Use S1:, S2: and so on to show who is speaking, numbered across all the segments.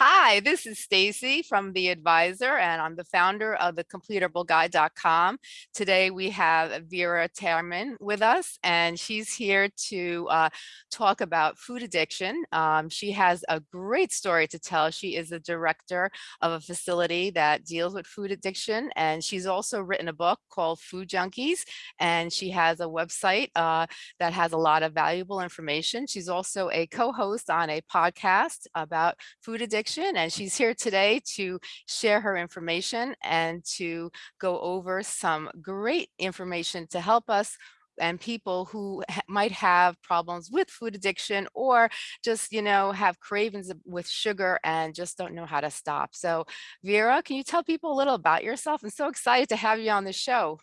S1: Hi, this is Stacy from The Advisor, and I'm the founder of the CompletableGuide.com. Today we have Vera Tarman with us, and she's here to uh, talk about food addiction. Um, she has a great story to tell. She is the director of a facility that deals with food addiction, and she's also written a book called Food Junkies, and she has a website uh, that has a lot of valuable information. She's also a co-host on a podcast about food addiction addiction and she's here today to share her information and to go over some great information to help us and people who might have problems with food addiction or just, you know, have cravings with sugar and just don't know how to stop. So Vera, can you tell people a little about yourself? I'm so excited to have you on the show.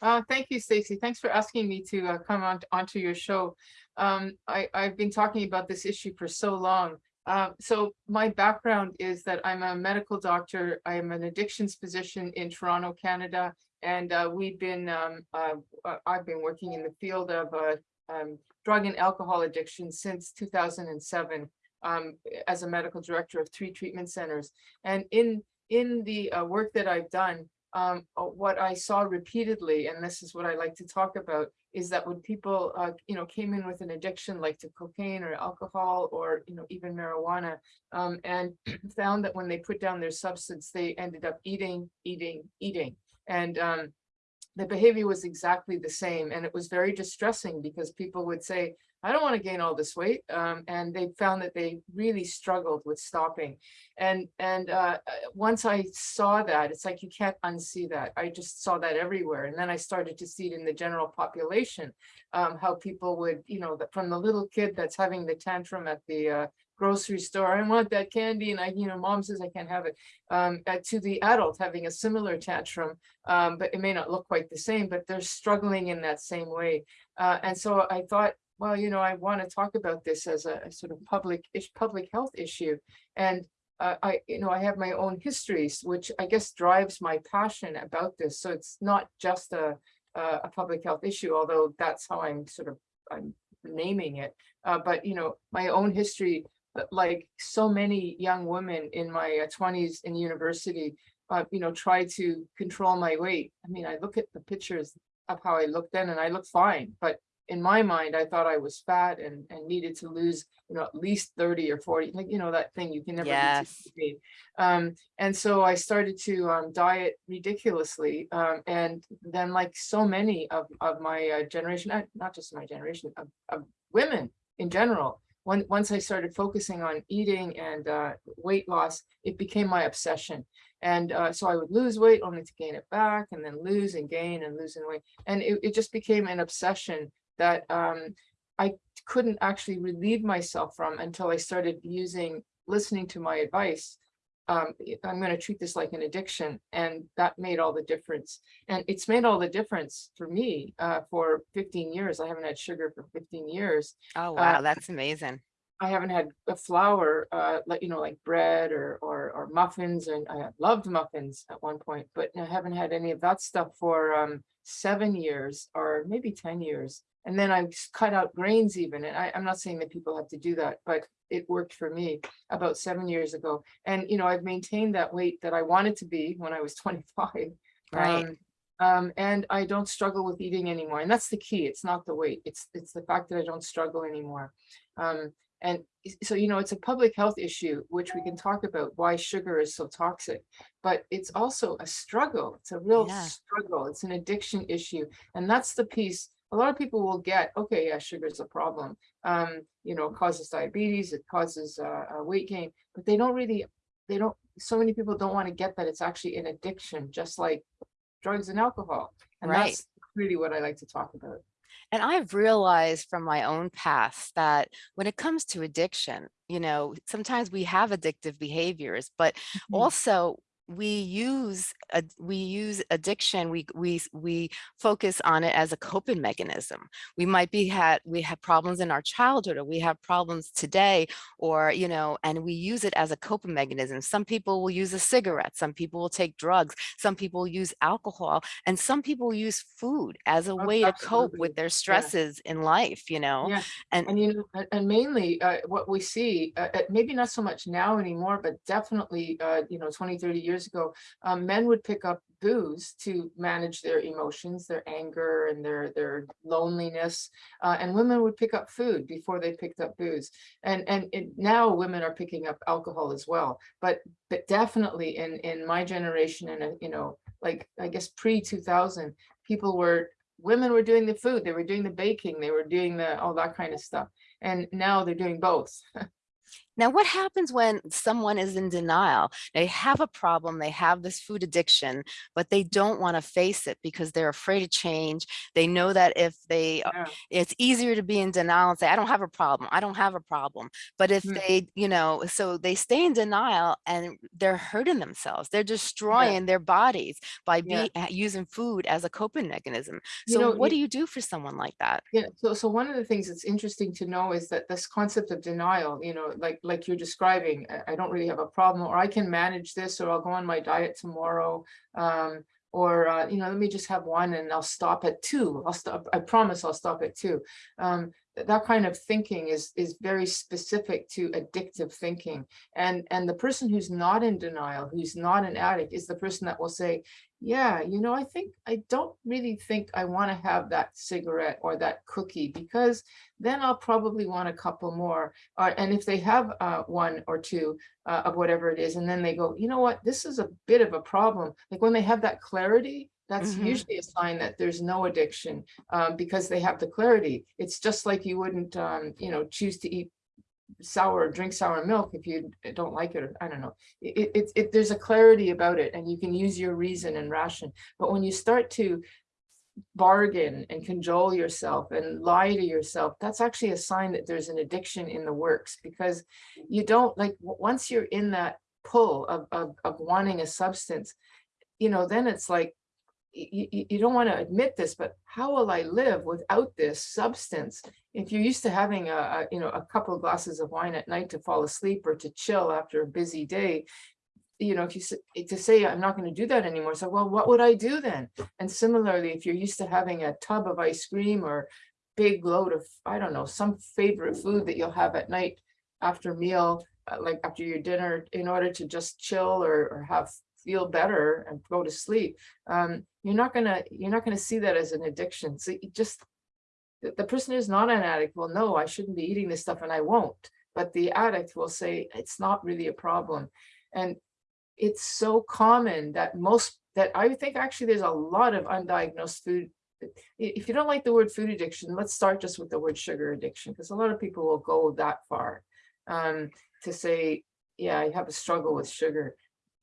S2: Uh, thank you, Stacy. Thanks for asking me to uh, come on onto your show. Um, I, I've been talking about this issue for so long uh, so my background is that I'm a medical doctor. I'm an addictions physician in Toronto, Canada, and uh, we've been um, uh, uh I've been working in the field of uh, um, drug and alcohol addiction since 2007 um, as a medical director of three treatment centers. And in in the uh, work that I've done, um, what I saw repeatedly, and this is what I like to talk about, is that when people, uh, you know, came in with an addiction like to cocaine or alcohol or, you know, even marijuana, um, and found that when they put down their substance, they ended up eating, eating, eating. And um, the behavior was exactly the same. And it was very distressing because people would say, I don't want to gain all this weight. Um, and they found that they really struggled with stopping. And and uh, once I saw that, it's like you can't unsee that. I just saw that everywhere. And then I started to see it in the general population, um, how people would, you know, from the little kid that's having the tantrum at the uh, grocery store, I want that candy, and I, you know, mom says I can't have it, um, uh, to the adult having a similar tantrum, um, but it may not look quite the same, but they're struggling in that same way. Uh, and so I thought, well, you know, I want to talk about this as a, a sort of public public health issue. And uh, I, you know, I have my own histories, which I guess drives my passion about this. So it's not just a, a public health issue, although that's how I'm sort of I'm naming it. Uh, but, you know, my own history, like so many young women in my 20s uh, in university, uh, you know, try to control my weight. I mean, I look at the pictures of how I looked then and I look fine, but in my mind, I thought I was fat and, and needed to lose, you know, at least 30 or 40, like, you know, that thing you can never
S1: yes.
S2: be. Um, and so I started to um, diet ridiculously. Um, and then like so many of, of my uh, generation, not, not just my generation, of, of women in general, when, once I started focusing on eating and uh, weight loss, it became my obsession. And uh, so I would lose weight only to gain it back and then lose and gain and lose and weight. And it, it just became an obsession that um, I couldn't actually relieve myself from until I started using, listening to my advice. Um, I'm going to treat this like an addiction. And that made all the difference. And it's made all the difference for me uh, for 15 years. I haven't had sugar for 15 years.
S1: Oh, wow. Uh, that's amazing.
S2: I haven't had a flour, uh, like, you know, like bread or, or, or muffins. And I loved muffins at one point, but I haven't had any of that stuff for um, seven years or maybe 10 years. And then I cut out grains even. And I, am not saying that people have to do that, but it worked for me about seven years ago. And, you know, I've maintained that weight that I wanted to be when I was 25.
S1: Right.
S2: Um, um, and I don't struggle with eating anymore. And that's the key. It's not the weight. It's it's the fact that I don't struggle anymore. Um, and so, you know, it's a public health issue, which we can talk about why sugar is so toxic, but it's also a struggle. It's a real yeah. struggle. It's an addiction issue. And that's the piece a lot of people will get, okay, yeah, sugar is a problem. Um, you know, it causes diabetes, it causes uh, weight gain, but they don't really, they don't, so many people don't want to get that it's actually an addiction, just like drugs and alcohol. And right. that's really what I like to talk about.
S1: And I've realized from my own past that when it comes to addiction, you know, sometimes we have addictive behaviors, but mm -hmm. also we use a, we use addiction we we we focus on it as a coping mechanism. We might be had we have problems in our childhood or we have problems today or you know and we use it as a coping mechanism. Some people will use a cigarette some people will take drugs some people use alcohol and some people use food as a
S2: Oh,
S1: way to cope with their stresses in life you know?
S2: Yeah,
S1: and
S2: and you know, and- and mainly, uh, what we see, uh, uh, maybe not so much now anymore, but definitely, uh, you know, 20, 30 years ago, um, men would pick up booze to manage their emotions, their anger and their, their loneliness. Uh, and women would pick up food before they picked up booze. And, and it, now women are picking up alcohol as well. But, but definitely in, in my generation and, uh, you know, like, I guess pre 2000, people were women were doing the food, they were doing the baking, they were doing the, all that kind of stuff. And now they're doing both.
S1: Now, what happens when someone is in denial? They have a problem, they have this food addiction, but they don't want to face it because they're afraid of change. They know that if they,
S2: Yeah.
S1: it's easier to be in denial and say, I don't have a problem, I don't have a problem. But if
S2: Mm.
S1: they, you know, so they stay in denial and they're hurting themselves, they're destroying their bodies by
S2: Yeah.
S1: be, using food as a coping mechanism.
S2: You
S1: So
S2: know,
S1: what
S2: you-
S1: do you do for someone like that?
S2: Yeah, so so one of the things that's interesting to know is that this concept of denial, you know, like like you're describing, I, I don't really have a problem, or I can manage this, or I'll go on my diet tomorrow. Um, or uh, you know, let me just have one and I'll stop at two. I'll stop, I promise I'll stop at two. Um, that kind of thinking is is very specific to addictive thinking. And and the person who's not in denial, who's not an addict, is the person that will say, yeah, you know, I think I don't really think I want to have that cigarette or that cookie because then I'll probably want a couple more. Uh, and if they have uh, one or two uh, of whatever it is, and then they go, you know what, this is a bit of a problem. Like when they have that clarity, that's
S1: Mhm.
S2: usually a sign that there's no addiction um, because they have the clarity. It's just like you wouldn't, um, you know, choose to eat sour, drink sour milk if you don't like it, I don't know. It, it, it- it, there's a clarity about it and you can use your reason and ration. But when you start to bargain and cajole yourself and lie to yourself, that's actually a sign that there's an addiction in the works because you don't like, once you're in that pull of, of, of wanting a substance, you know, then it's like, you, you don't want to admit this, but how will I live without this substance? If you're used to having a, a, you know, a couple of glasses of wine at night to fall asleep or to chill after a busy day, you know, if you eh, to say I'm not going to do that anymore, so well, what would I do then? And similarly, if you're used to having a tub of ice cream or big load of, I don't know, some favorite food that you'll have at night after meal, uh, like after your dinner, in order to just chill or, or have feel better and go to sleep, um, you're not gonna you're not gonna see that as an addiction. So just the, person who's not an addict will know I shouldn't be eating this stuff and I won't. But the addict will say it's not really a problem. And it's so common that most that I think actually there's a lot of undiagnosed food. If you don't like the word food addiction, let's start just with the word sugar addiction, because a lot of people will go that far um, to say, yeah, I have a struggle with sugar.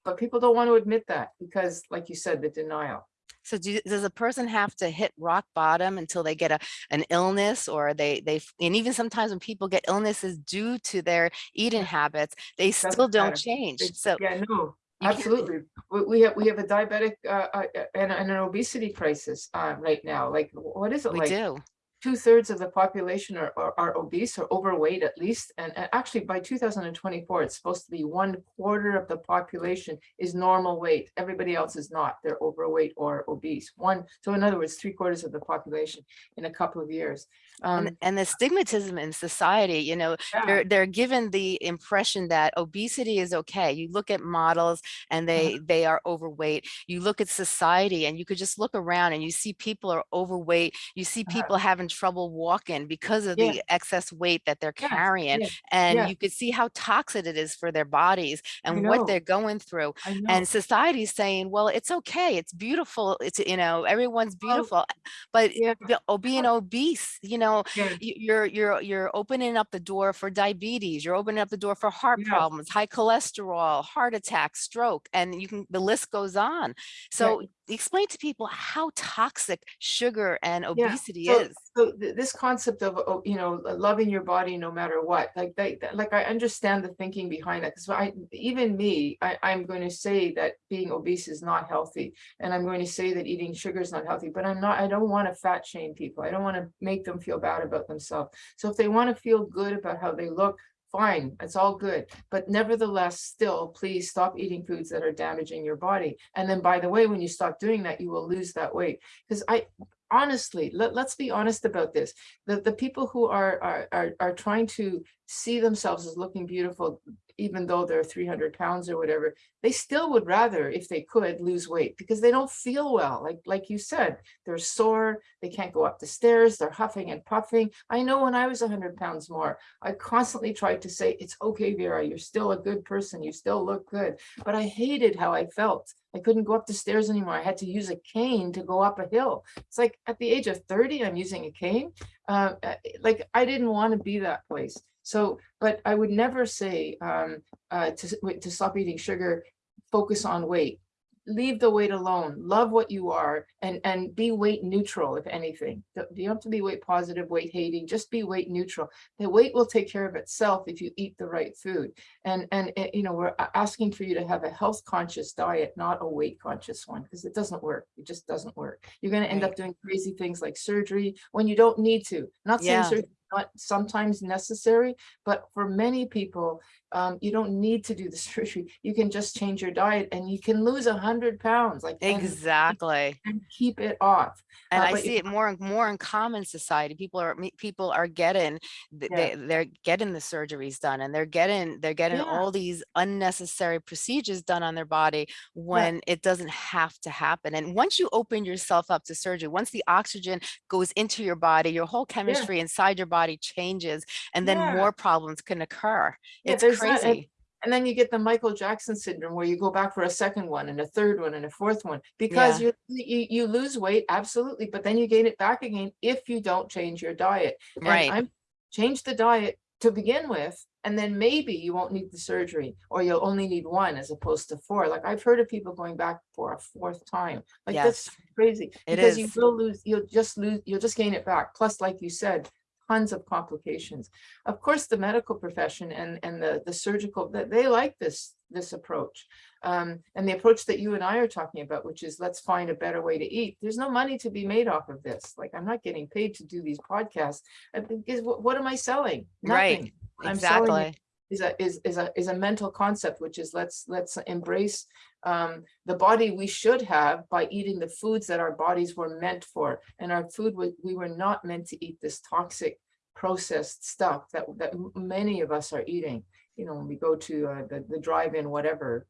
S2: But people don't want to admit that because, like you said, the denial.
S1: So do, does a person have to hit rock bottom until they get a, an illness or they, they, and even sometimes when people get illnesses due to their eating habits, they still don't
S2: matter.
S1: change.
S2: It-
S1: So
S2: Yeah, no, absolutely. We, have, we have a diabetic uh, uh, uh, and, and an obesity crisis uh, right now. Like, what is it
S1: we
S2: like?
S1: do.
S2: Two thirds of the population are, are, are obese or overweight at least. And, and actually by 2024, it's supposed to be one quarter of the population is normal weight. Everybody else is not. They're overweight or obese. One, so in other words, three quarters of the population in a couple of years. Um,
S1: And, and the stigmatism in society, you know,
S2: yeah,
S1: they're, they're given the impression that obesity is okay. You look at models and they, they are overweight. You look at society and you could just look around and you see people are overweight. You see
S2: Uh-huh.
S1: people having trouble walking because of
S2: Yeah.
S1: the excess weight that they're
S2: Yes,
S1: carrying.
S2: yes,
S1: And
S2: yeah.
S1: you could see how toxic it is for their bodies and what they're going through. And society's saying, well, it's okay. It's beautiful. It's, you know, everyone's
S2: Well,
S1: beautiful. But
S2: yeah.
S1: oh, being obese, you know, you're you're you're opening up the door for diabetes you're opening up the door for heart
S2: Yes.
S1: problems high cholesterol heart attack stroke and you can the list goes on so explain to people how toxic sugar and
S2: Yeah,
S1: obesity
S2: so-
S1: is.
S2: So th- this concept of, oh, you know, loving your body no matter what, like they, like I understand the thinking behind that. Because I, even me, I, I'm going to say that being obese is not healthy. And I'm going to say that eating sugar is not healthy, but I'm not, I don't want to fat shame people. I don't want to make them feel bad about themselves. So if they want to feel good about how they look, fine, it's all good. But nevertheless, still, please stop eating foods that are damaging your body. And then by the way, when you stop doing that, you will lose that weight. Because I, honestly, let, let's be honest about this. The, the people who are, are, are, are trying to see themselves as looking beautiful, even though they're 300 pounds or whatever, they still would rather, if they could, lose weight because they don't feel well. Like, like you said, they're sore, they can't go up the stairs, they're huffing and puffing. I know when I was 100 pounds more, I constantly tried to say, it's okay, Vera, you're still a good person, you still look good. But I hated how I felt. I couldn't go up the stairs anymore. I had to use a cane to go up a hill. It's like at the age of 30, I'm using a cane. Uh, uh, like I didn't want to be that place. So, but I would never say um, uh, to, to stop eating sugar, focus on weight. Leave the weight alone, love what you are and, and be weight neutral, if anything. You don't have to be weight positive, weight hating, just be weight neutral. The weight will take care of itself if you eat the right food. And, and, eh, you know, we're asking for you to have a health conscious diet, not a weight conscious one, because it doesn't work. It just doesn't work. You're going to end
S1: Right.
S2: up doing crazy things like surgery when you don't need to. Not saying
S1: Yeah.
S2: surgery is not sometimes necessary, but for many people, um, you don't need to do the surgery. You can just change your diet and you can lose a hundred pounds, like
S1: Exactly.
S2: and keep it off.
S1: And
S2: Uh,
S1: I see it more and more in common society. People are people are getting
S2: Yeah.
S1: they they're getting the surgeries done and they're getting they're getting
S2: Yeah.
S1: all these unnecessary procedures done on their body when it doesn't have to happen. And once you open yourself up to surgery, once the oxygen goes into your body, your whole chemistry inside your body changes and then
S2: Yeah.
S1: more problems can occur.
S2: Yeah,
S1: It's
S2: there's that, and-
S1: crazy.
S2: And then you get the Michael Jackson syndrome where you go back for a second one and a third one and a fourth one because you, you you lose weight, absolutely, but then you gain it back again if you don't change your diet. And
S1: Right.
S2: I'm change the diet to begin with, and then maybe you won't need the surgery or you'll only need one as opposed to four. Like I've heard of people going back for a fourth time. Like that's crazy
S1: It
S2: because you will lose, you'll just lose, you'll just gain it back. Plus, like you said, tons of complications. Of course, the medical profession and, and the, the surgical, that they like this, this approach. Um, and the approach that you and I are talking about, which is let's find a better way to eat. There's no money to be made off of this. Like I'm not getting paid to do these podcasts. Because what, what am I selling?
S1: Right.
S2: Nothing. I'm selling
S1: Exactly.
S2: is a is is a is a mental concept which is let's let's embrace um the body we should have by eating the foods that our bodies were meant for. And our food we, we were not meant to eat this toxic processed stuff that that many of us are eating. You know when we go to uh, the the drive-in whatever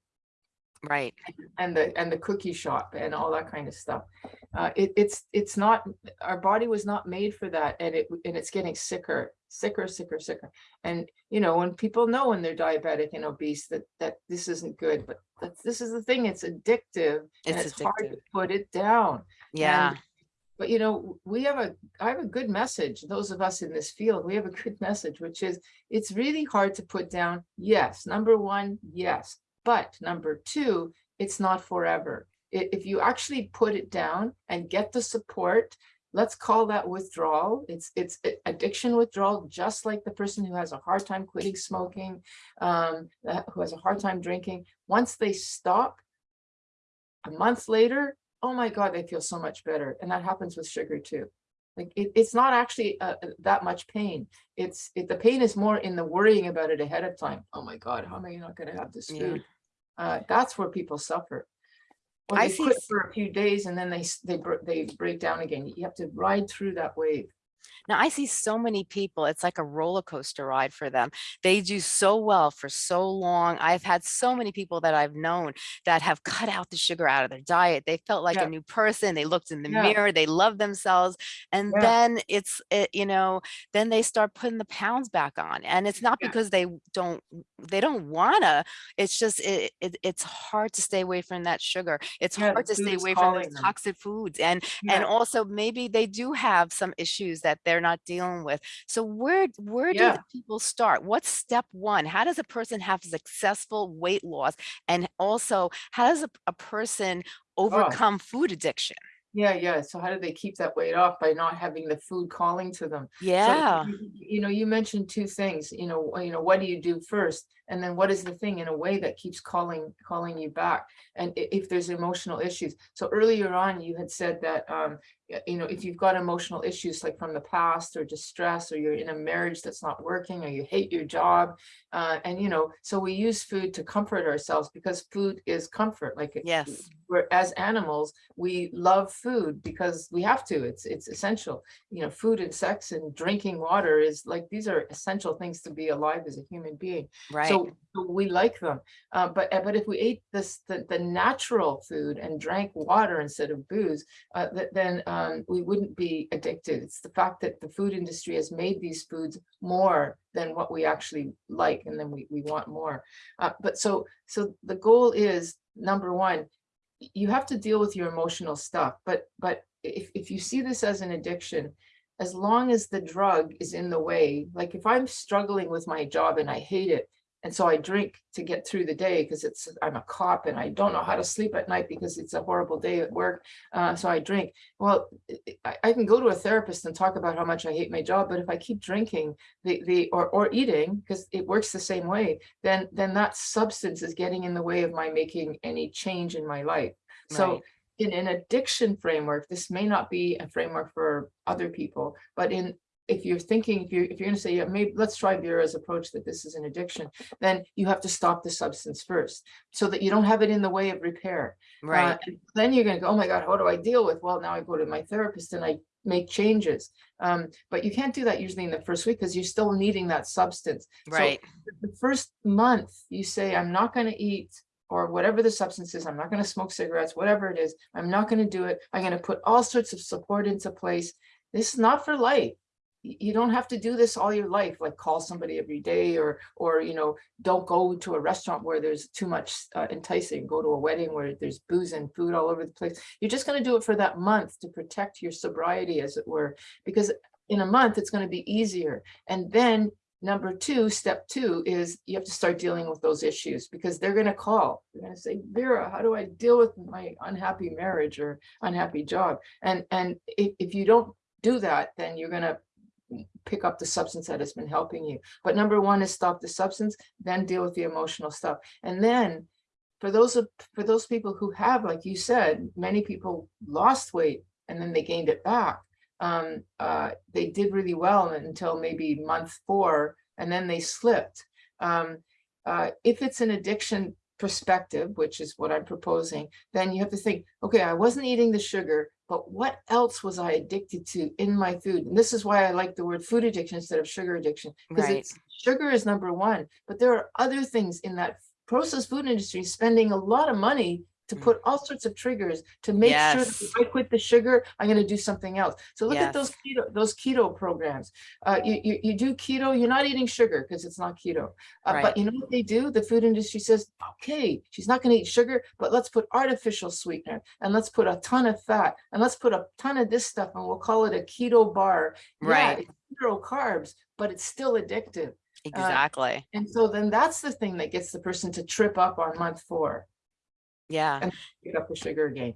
S1: Right.
S2: and the and the cookie shop and all that kind of stuff uh it, it's it's not our body was not made for that and it and it's getting sicker sicker sicker sicker and you know when people know when they're diabetic and obese that that this isn't good but that's this is the thing it's addictive and
S1: It's
S2: it's hard to put it down
S1: Yeah.
S2: but you know, we have a, I have a good message, those of us in this field, we have a good message, which is it's really hard to put down. Yes, number one, yes. But number two, it's not forever. If you actually put it down and get the support, let's call that withdrawal. It's it's addiction withdrawal, just like the person who has a hard time quitting smoking, um, who has a hard time drinking. Once they stop, a month later, oh my God, they feel so much better. And that happens with sugar too. Like it, it's not actually uh, uh, that much pain. It's it, the pain is more in the worrying about it ahead of time. Oh my God, how am I not going to have this
S1: Yeah.
S2: Uh, that's where people suffer. Or
S1: I
S2: they
S1: see
S2: quit for a few days and then they they they break down again. You have to ride through that wave.
S1: Now I see so many people, it's like a roller coaster ride for them. They do so well for so long. I've had so many people that I've known that have cut out the sugar out of their diet. They felt like
S2: Yeah.
S1: a new person. They looked in the
S2: Yeah.
S1: mirror, they loved themselves. And
S2: Yeah.
S1: then it's, it, you know, then they start putting the pounds back on. And it's not because they don't, they don't wanna, it's just, it, it, it's hard to stay away from that sugar. It's hard to stay away from those
S2: them.
S1: toxic foods. And and also maybe they do have some issues that they're not dealing with so where where do
S2: Yeah.
S1: the people start what's step one how does a person have successful weight loss and also how does a, a person oh. overcome food addiction.
S2: Yeah, yeah. So how do they keep that weight off by not having the food calling to them?
S1: Yeah,
S2: you you know, you mentioned two things, you know, you know, what do you do first? And then what is the thing in a way that keeps calling, calling you back? And if there's emotional issues. So earlier on, you had said that, um, you know, if you've got emotional issues like from the past or distress, or you're in a marriage that's not working, or you hate your job, uh, and you know, so we use food to comfort ourselves because food is comfort, like.
S1: yes,
S2: We're, as animals, we love food because we have to, it's, it's essential you know, food and sex and drinking water is like, these are essential things to be alive as a human being.
S1: right.
S2: So so we like them. Uh, but, uh, but if we ate this, the, the natural food and drank water instead of booze, uh, th- then, um, we wouldn't be addicted. It's the fact that the food industry has made these foods more than what we actually like, and then we, we want more. Uh, but so, so the goal is, number one, you have to deal with your emotional stuff, but, but if, if you see this as an addiction, as long as the drug is in the way, like if I'm struggling with my job and I hate it, and so I drink to get through the day because it's, I'm a cop and I don't know how to sleep at night because it's a horrible day at work. Uh, so I drink. Well, I- I, can go to a therapist and talk about how much I hate my job, but if I keep drinking the, the, or, or eating, because it works the same way, then, then that substance is getting in the way of my making any change in my life. So in an addiction framework, this may not be a framework for other people, but in, if you're thinking, if you're, if you're gonna say, yeah, maybe, let's try Vera's approach that this is an addiction, then you have to stop the substance first, so that you don't have it in the way of repair. Uh,
S1: Right,
S2: and Then you're gonna go, oh my God, how do I deal with? Well, now I go to my therapist and I make changes. Um, but you can't do that usually in the first week, because you're still needing that substance. So
S1: right,
S2: the first month, you say, I'm not gonna eat, or whatever the substance is, I'm not gonna smoke cigarettes, whatever it is, I'm not gonna do it. I'm gonna put all sorts of support into place. This is not for life. You don't have to do this all your life, like call somebody every day or, or, you know, don't go to a restaurant where there's too much uh, enticing, go to a wedding where there's booze and food all over the place. You're just gonna do it for that month to protect your sobriety, as it were, because in a month, it's gonna be easier. And then Number two, step two is you have to start dealing with those issues because they're gonna call. They're gonna say, Vera, how do I deal with my unhappy marriage or unhappy job? And, and if, if you don't do that, then you're gonna pick up the substance that has been helping you. But number one is stop the substance, then deal with the emotional stuff. And then for those for those people who have, like you said, many people lost weight and then they gained it back. Um, uh, they did really well until maybe month four, and then they slipped. Um, uh, if it's an addiction perspective, which is what I'm proposing, then you have to think, okay, I wasn't eating the sugar, but what else was I addicted to in my food? And this is why I like the word food addiction instead of sugar addiction, because
S1: Right.
S2: it's sugar is number one, but there are other things in that processed food industry spending a lot of money to
S1: Mm.
S2: put all sorts of triggers to make sure that if I quit the sugar, I'm gonna do something else. So look at those keto, those keto programs. Uh, you, you, you do keto, you're not eating sugar because it's not keto. Uh,
S1: Right.
S2: but you know what they do? The food industry says, okay, she's not gonna eat sugar, but let's put artificial sweetener and let's put a ton of fat and let's put a ton of this stuff and we'll call it a keto bar. Yeah,
S1: Right.
S2: it's Zero carbs, but it's still addictive.
S1: exactly.
S2: And so then that's the thing that gets the person to trip up on month four,
S1: Yeah.
S2: pick up the sugar again.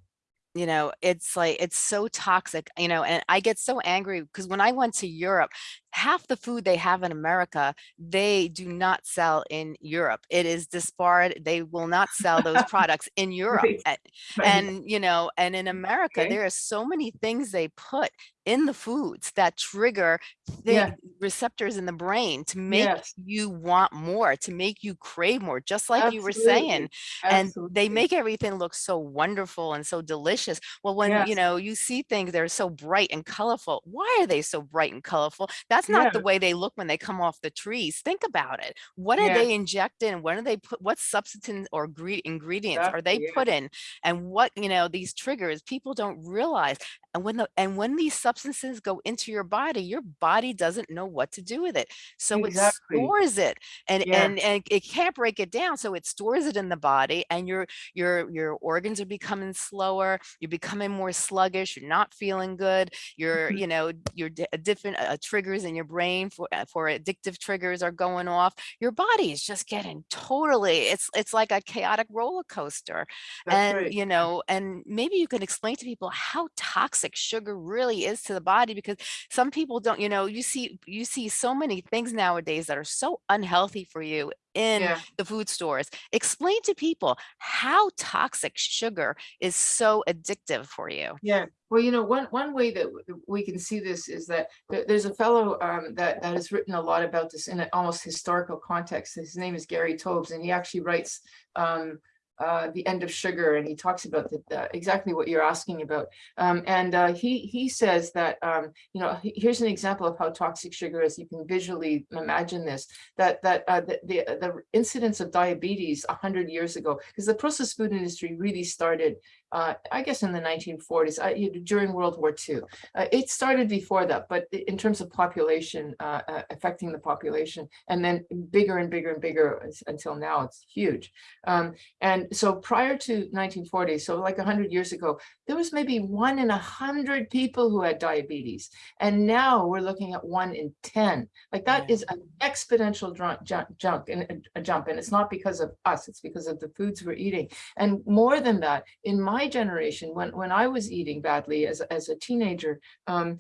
S1: you know it's like it's so toxic you know and i get so angry because when i went to europe half the food they have in america they do not sell in europe it is disbarred they will not sell those products in europe
S2: Right.
S1: A-
S2: Right.
S1: and you know and in america
S2: Okay.
S1: there are so many things they put in the foods that trigger the
S2: Yeah.
S1: receptors in the brain to make
S2: Yes.
S1: you want more to make you crave more just like you were saying
S2: Absolutely.
S1: and they make everything look so wonderful and so delicious. Well, when
S2: Yes.
S1: you know you see things they're so bright and colorful. Why are they so bright and colorful? That's not the way they look when they come off the trees. Think about it. What are
S2: Yeah.
S1: they inject in? What are they put? What substance or gre- ingredients are they
S2: yeah.
S1: put in? And what you know these triggers people don't realize. And when the and when these substances go into your body, your body doesn't know what to do with it. So
S2: Exactly.
S1: it stores it and,
S2: Yeah.
S1: and and it can't break it down. So it stores it in the body and your your your organs are becoming slower, you're becoming more sluggish, you're not feeling good, your
S2: Mhm.
S1: you know, your uh, different uh, triggers in your brain for uh, for addictive triggers are going off. Your body is just getting totally it's it's like a chaotic roller coaster
S2: That's
S1: and
S2: right.
S1: you know and maybe you can explain to people how toxic sugar really is to the body because some people don't you know you see you see so many things nowadays that are so unhealthy for you in
S2: Yeah.
S1: the food stores explain to people how toxic sugar is so addictive for you
S2: Yeah, well, you know, one one way that we can see this is that there's a fellow um, that that has written a lot about this in an almost historical context. His name is Gary Taubes, and he actually writes um, uh, the end of sugar, and he talks about the, the- exactly what you're asking about. Um, and uh, he he says that um, you know here's an example of how toxic sugar is. You can visually imagine this that that uh, the, the the incidence of diabetes a hundred years ago, because the processed food industry really started uh, I guess in the 1940s, I, you know, during World War II. Uh, it started before that, but in terms of population, uh, uh, affecting the population, and then bigger and bigger and bigger until now, it's huge. Um, and so prior to 1940, so like 100 years ago, there was maybe one in a 100 people who had diabetes. And now we're looking at one in 10. Like that
S1: Yeah.
S2: is an exponential jump, jump, jump, and a jump. And it's not because of us, it's because of the foods we're eating. And more than that, in my generation, when, when I was eating badly as, as a teenager, um,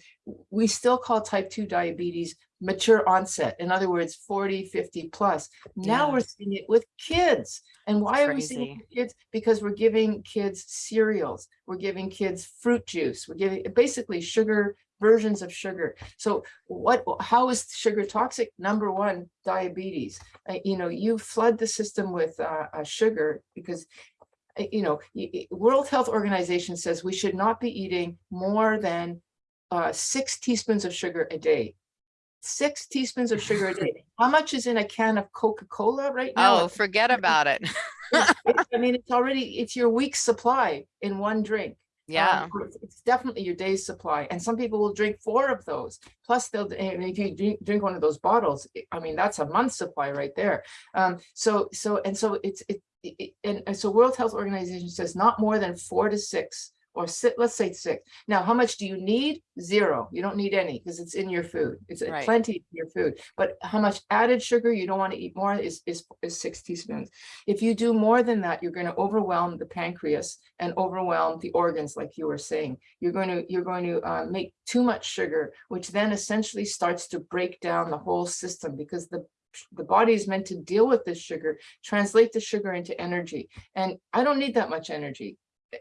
S2: we still call type 2 diabetes mature onset. In other words, 40, 50 plus. Now
S1: Yeah.
S2: we're seeing it with kids. And why are we seeing it with kids? Because we're giving kids cereals, we're giving kids fruit juice, we're giving basically sugar versions of sugar. So what, how is sugar toxic? Number one, diabetes. Uh, you know, you flood the system with uh, uh, sugar because you know, World Health Organization says we should not be eating more than uh, six teaspoons of sugar a day. Six teaspoons of sugar a day. How much is in a can of Coca-Cola right now?
S1: oh forget about it
S2: It's- it- I mean, it's already, it's your week's supply in one drink.
S1: Yeah
S2: Um, it's- It's definitely your day's supply. And some people will drink four of those. Plus they'll, if you drink, drink one of those bottles, I- mean, that's a month's supply right there. Um, so, so, and so it's, it, it- it- and, and so World Health Organization says not more than four to six or sit, let's say six. Now, how much do you need? Zero. You don't need any because it's in your food. It's
S1: Right.
S2: plenty in your food. But how much added sugar you don't want to eat more is, is, is six teaspoons. If you do more than that, you're going to overwhelm the pancreas and overwhelm the organs, like you were saying. You're going to, you're going to uh, make too much sugar, which then essentially starts to break down the whole system because the the body is meant to deal with this sugar, translate the sugar into energy. And I don't need that much energy.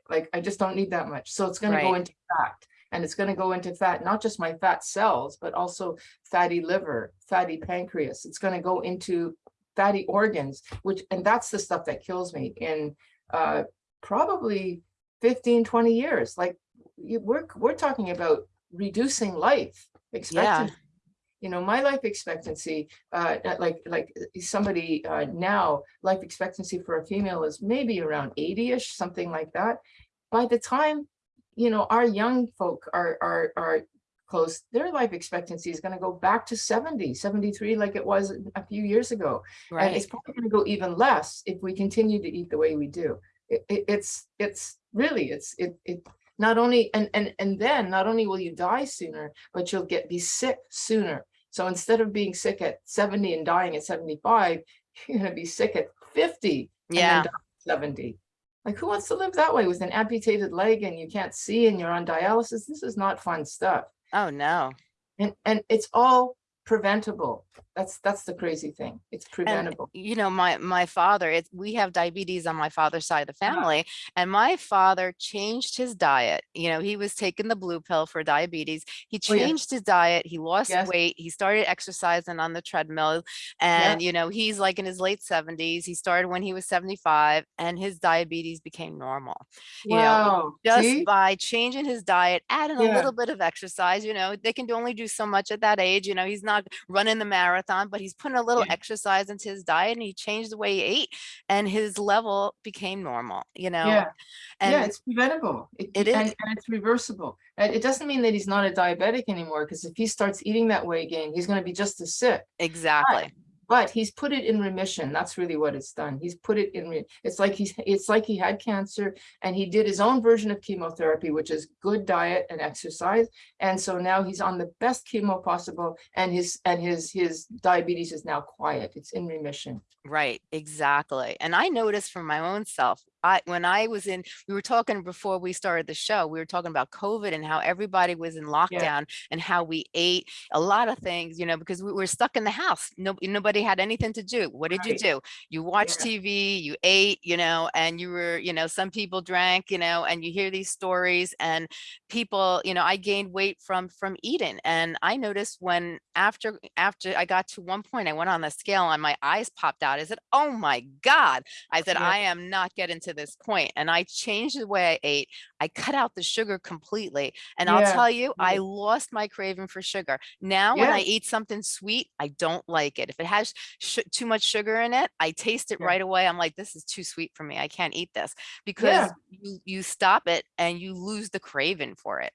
S2: Like, I just don't need that much. So it's going to go into fat. And it's going to go into fat, not just my fat cells, but also fatty liver, fatty pancreas. It's going to go into fatty organs, which, and that's the stuff that kills me in uh, probably 15, 20 years. Like you, we're, we're talking about reducing life expectancy. You know, my life expectancy, uh, like, like somebody uh, now, life expectancy for a female is maybe around 80-ish, something like that. By the time, you know, our young folk are, are, are close, their life expectancy is going to go back to 70, 73, like it was a few years ago. Right. And it's probably going to go even less if we continue to eat the way we do. It, it- it's, it's really, it's, it, it, not only, and, and, and then not only will you die sooner, but you'll get, be sick sooner. So instead of being sick at 70 and dying at 75, you're gonna be sick at 50 and then
S1: yeah
S2: die at 70. Like who wants to live that way with an amputated leg and you can't see and you're on dialysis? This is not fun stuff.
S1: oh no
S2: And, and it's all preventable. That's, that's the crazy thing. It's
S1: and
S2: preventable.
S1: you know my my father it's we have diabetes on my father's side of the
S2: Uh-huh.
S1: family and my father changed his diet you know he was taking the blue pill for diabetes he
S2: Oh, yeah.
S1: changed his diet he lost
S2: Yes.
S1: weight he started exercising on the treadmill and you know he's like in his late 70s he started when he was 75 and his diabetes became normal you know,
S2: Wow.
S1: just
S2: See?
S1: by changing his diet adding a little bit of exercise you know they can only do so much at that age you know he's not running the marathon, but he's putting a little
S2: Yeah.
S1: exercise into his diet and he changed the way he ate and his level became normal, you know?
S2: Yeah. Yeah, it's preventable.
S1: It
S2: and,
S1: is.
S2: and it's reversible. And it doesn't mean that he's not a diabetic anymore, because if he starts eating that way again, he's gonna be just as sick.
S1: exactly.
S2: But he's put it in remission. That's really what it's done. He's put it in, it's like he's, it's like he had cancer and he did his own version of chemotherapy, which is good diet and exercise. And so now he's on the best chemo possible and his, and his, his diabetes is now quiet. It's in remission.
S1: Right, exactly. And I noticed for my own self, I when I was in, we were talking before we started the show, we were talking about COVID and how everybody was in lockdown and how we ate a lot of things, you know, because we were stuck in the house. No, nobody had anything to do. What did you do? You watched
S2: Yeah.
S1: TV, you ate, you know, and you were, you know, some people drank, you know, and you hear these stories and people, you know, I gained weight from from eating. And I noticed when after after I got to one point, I went on the scale and my eyes popped out. I said, oh my God. I said,
S2: Yeah.
S1: I am not getting to this. And I changed the way I ate. I cut out the sugar completely. And I'll tell you, I
S2: mm-hmm.
S1: lost my craving for sugar. Now, when I eat something sweet, I don't like it. If it has too much sugar in it, I taste it
S2: Yeah.
S1: right away. I'm like, this is too sweet for me. I can't eat this because
S2: Yeah.
S1: you, you stop it and you lose the craving for it.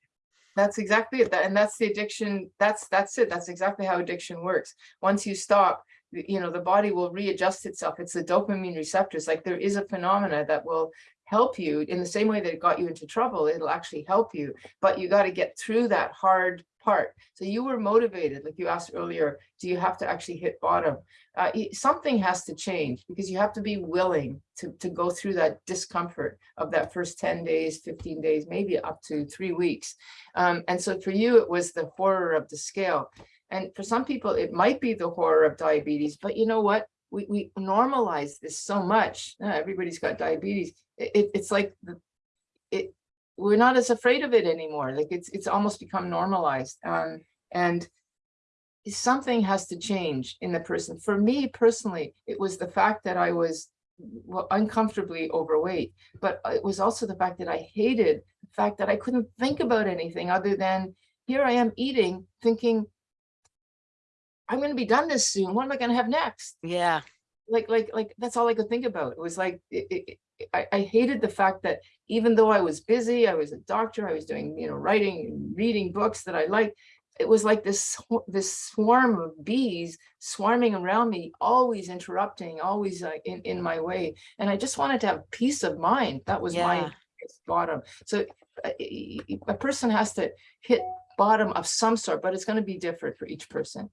S2: That's exactly it. And that's the addiction. That's, that's it. That's exactly how addiction works. Once you stop, you know, the body will readjust itself. It's the dopamine receptors. Like there is a phenomena that will help you in the same way that it got you into trouble. It'll actually help you, but you got to get through that hard part. So you were motivated, like you asked earlier, do you have to actually hit bottom? Uh, something has to change because you have to be willing to, to go through that discomfort of that first 10 days, 15 days, maybe up to three weeks. Um, and so for you, it was the horror of the scale. And for some people, it might be the horror of diabetes, but you know what? We, we normalize this so much. Everybody's got diabetes. It, it- it's like the- it, we're not as afraid of it anymore. Like it's, it's almost become normalized. Um, and something has to change in the person. For me personally, it was the fact that I was well, uncomfortably overweight, but it was also the fact that I hated the fact that I couldn't think about anything other than here I am eating, thinking, I'm going to be done this soon. What am I going to have next?
S1: Yeah.
S2: Like, like, like, that's all I could think about. It was like, it, it, it- I, I hated the fact that even though I was busy, I was a doctor, I was doing, you know, writing, reading books that I liked. It was like this, this swarm of bees swarming around me, always interrupting, always uh, in, in my way. And I just wanted to have peace of mind. That was my
S1: Yeah.
S2: biggest bottom. So a, y- a person has to hit bottom of some sort, but it's going to be different for each person.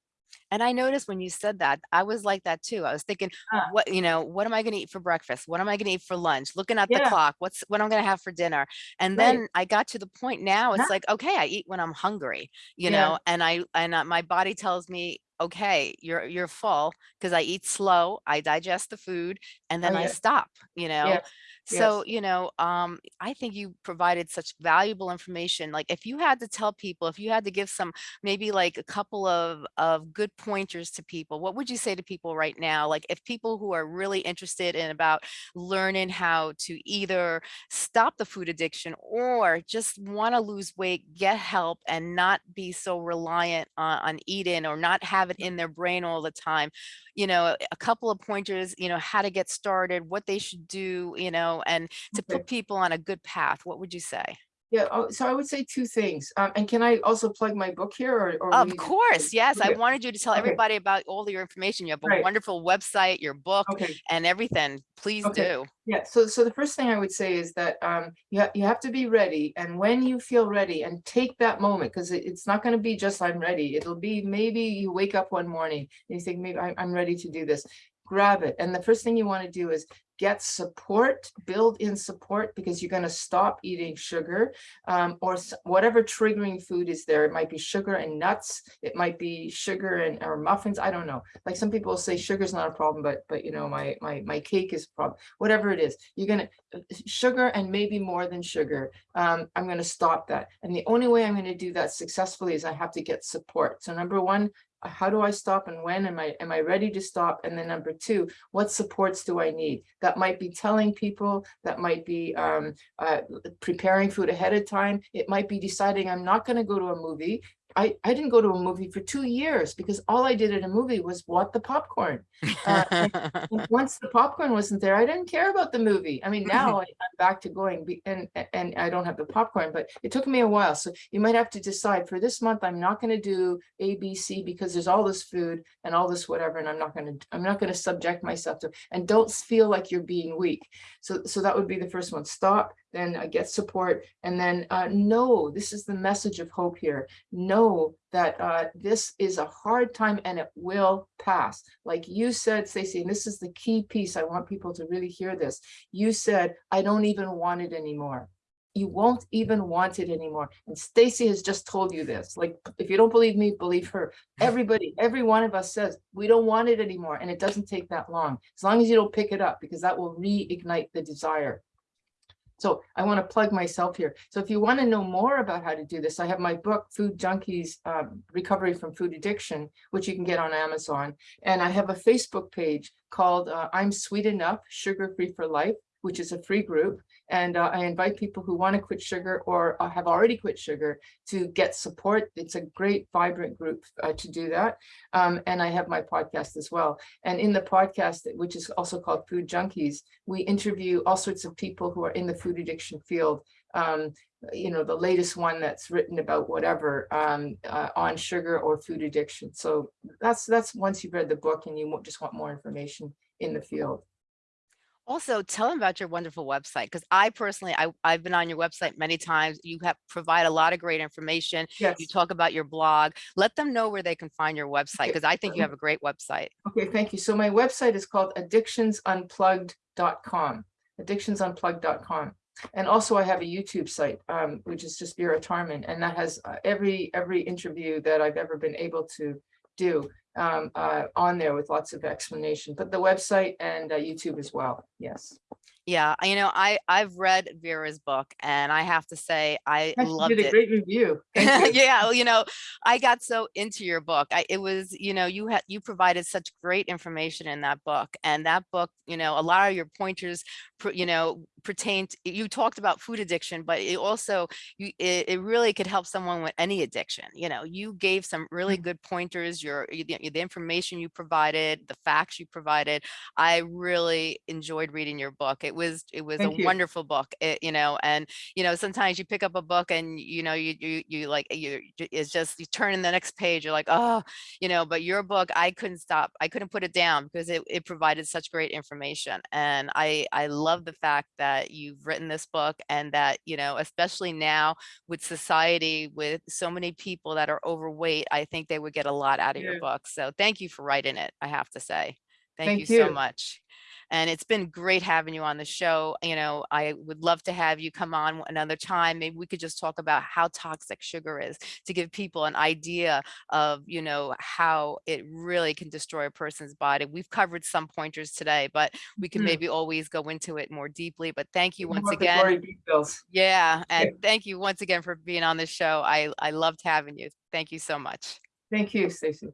S1: And I noticed when you said that, I was like that too. I was thinking, what, you know, what am I going to eat for breakfast? What am I going to eat for lunch? Looking at the clock, what's what I'm going to have for dinner. And
S2: Right.
S1: then I got to the point now it's
S2: Yeah.
S1: like, okay, I eat when I'm hungry, you
S2: Yeah.
S1: know, and I, and uh, my body tells me, okay, you're, you're full because I eat slow, I digest the food and then I
S2: yeah.
S1: stop, you know? So,
S2: yes.
S1: you know, um, I think you provided such valuable information. Like if you had to tell people, if you had to give some, maybe like a couple of, of good pointers to people, what would you say to people right now? Like if people who are really interested in about learning how to either stop the food addiction or just want to lose weight, get help and not be so reliant on, on eating or not have it in their brain all the time, you know, a couple of pointers, you know, how to get started, what they should do, you know, and to
S2: Okay.
S1: put people on a good path, what would you say?
S2: Yeah, oh, so I would say two things. Um, and can I also plug my book here or? or
S1: Of course, yes. I wanted you to tell
S2: Okay.
S1: everybody about all your information. You have a
S2: Right.
S1: wonderful website, your book
S2: Okay,
S1: and everything. Please
S2: Okay.
S1: do.
S2: yeah, so, so the first thing I would say is that, um, you have, you have to be ready. And when you feel ready and take that moment, because it, it's not gonna be just I'm ready. It'll be maybe you wake up one morning and you think, maybe I, I'm ready to do this. Grab it. And the first thing you wanna do is get support, build in support because you're gonna stop eating sugar. Um, or whatever triggering food is there. It might be sugar and nuts. It might be sugar and, or muffins. I don't know. Like some people say sugar is not a problem, but, but you know, my, my, my cake is a problem. Whatever it is, you're gonna, uh, sugar and maybe more than sugar. Um, I'm gonna stop that. And the only way I'm gonna do that successfully is I have to get support. So number one, how do I stop and when am I, am I ready to stop? And then number two, what supports do I need? That might be telling people, that might be um, uh, preparing food ahead of time. It might be deciding I'm not gonna go to a movie I, I didn't go to a movie for two years because all I did at a movie was want the popcorn. Uh, once the popcorn wasn't there, I didn't care about the movie. I mean, now I- I'm back to going be- and, and I don't have the popcorn, but it took me a while. So you might have to decide for this month, I'm not gonna do A, B, C because there's all this food and all this whatever, and I'm not gonna, I'm not gonna subject myself to, and don't feel like you're being weak. So, so that would be the first one. Stop, then uh, get support, and then uh, know, this is the message of hope here. Know that uh, this is a hard time and it will pass. Like you said, Stacey, and this is the key piece. I want people to really hear this. You said, I don't even want it anymore. You won't even want it anymore. And Stacy has just told you this. Like, if you don't believe me, believe her. Everybody, every one of us says, we don't want it anymore. And it doesn't take that long. As long as you don't pick it up, because that will reignite the desire. So I want to plug myself here. So if you want to know more about how to do this, I have my book, Food Junkies, um, Recovery from Food Addiction, which you can get on Amazon. And I have a Facebook page called uh, I'm Sweet Enough, Sugar Free for Life, which is a free group. And uh, I invite people who want to quit sugar or uh, have already quit sugar to get support. It's a great, vibrant group uh, to do that. Um, and I have my podcast as well. And in the podcast, which is also called Food Junkies, we interview all sorts of people who are in the food addiction field. Um, you know, the latest one that's written about whatever um, uh, on sugar or food addiction. So that's that's once you've read the book and you just want more information in the field.
S1: Also, tell them about your wonderful website, because I personally, I, I've been on your website many times. You have provide a lot of great information.
S2: Yes.
S1: You talk about your blog. Let them know where they can find your website, because I think you have a great website.
S2: Okay, thank you. So my website is called addictionsunplugged.com, addictionsunplugged.com. And also I have a YouTube site, um, which is just Vera Tarman, and that has uh, every, every interview that I've ever been able to do um, uh, on there with lots of explanation, but the website and uh, YouTube as well. Yes.
S1: Yeah, I- you know, I, I've read Vera's book and I have to say, I
S2: Yes,
S1: loved
S2: did a
S1: it.
S2: great review.
S1: Yeah well, you know i got so into your book i it was you know you had you provided such great information in that book and that book you know a lot of your pointers you know pertain to, you talked about food addiction but it also you it, it really could help someone with any addiction you know you gave some really
S2: Mm.
S1: good pointers your the, the information you provided the facts you provided i really enjoyed reading your book it was it was
S2: Thank
S1: a
S2: you.
S1: wonderful book it, you know and you know, sometimes you pick up a book and, you know, you, you, you like, you, it's just, you turn in the next page, you're like, oh, you know, but your book, I couldn't stop. I couldn't put it down because it, it provided such great information. And I, I love the fact that you've written this book and that, you know, especially now with society, with so many people that are overweight, I think they would get a lot out of
S2: Yeah.
S1: your book. So thank you for writing it, I have to say. Thank
S2: Thank
S1: you so much. And it's been great having you on the show. You know, I would love to have you come on another time. Maybe we could just talk about how toxic sugar is to give people an idea of, you know, how it really can destroy a person's body. We've covered some pointers today, but we can
S2: Mhm.
S1: maybe always go into it more deeply. But thank you once
S2: of the glory
S1: again. Yeah. And
S2: Yeah.
S1: thank you once again for being on the show. I, I loved having you. Thank you so much.
S2: Thank you, Stacy.